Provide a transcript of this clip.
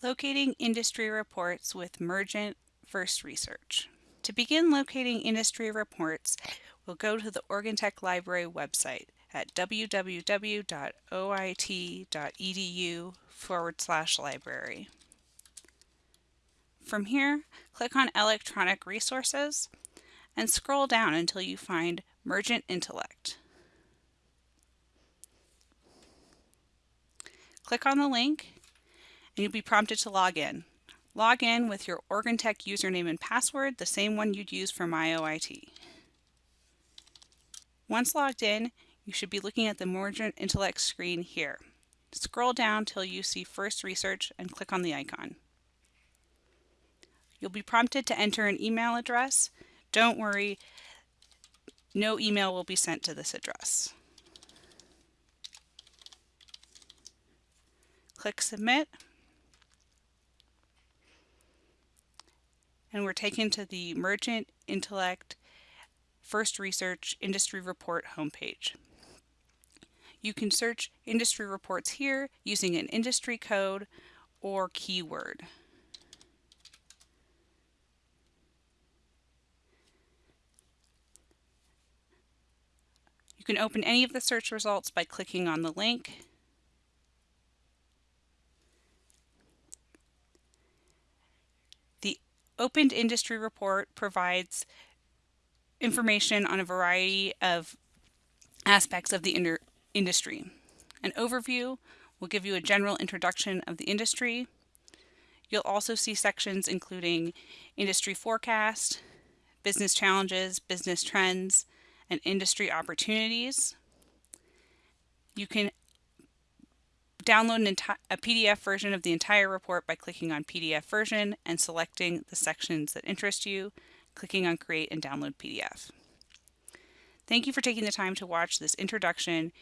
Locating industry reports with Mergent First Research. To begin locating industry reports, we'll go to the Oregon Tech Library website at www.oit.edu forward slash library. From here, click on Electronic Resources and scroll down until you find Mergent Intellect. Click on the link and you'll be prompted to log in. Log in with your Oregon Tech username and password, the same one you'd use for MyOIT. Once logged in, you should be looking at the Mergent Intellect screen here. Scroll down till you see First Research and click on the icon. You'll be prompted to enter an email address. Don't worry, no email will be sent to this address. Click Submit. And we're taken to the Mergent Intellect First Research Industry Report homepage. You can search industry reports here using an industry code or keyword. You can open any of the search results by clicking on the link Opened Industry Report provides information on a variety of aspects of the industry. An overview will give you a general introduction of the industry. You'll also see sections including industry forecast, business challenges, business trends, and industry opportunities. You can download a PDF version of the entire report by clicking on PDF version and selecting the sections that interest you, clicking on create and download PDF. Thank you for taking the time to watch this introduction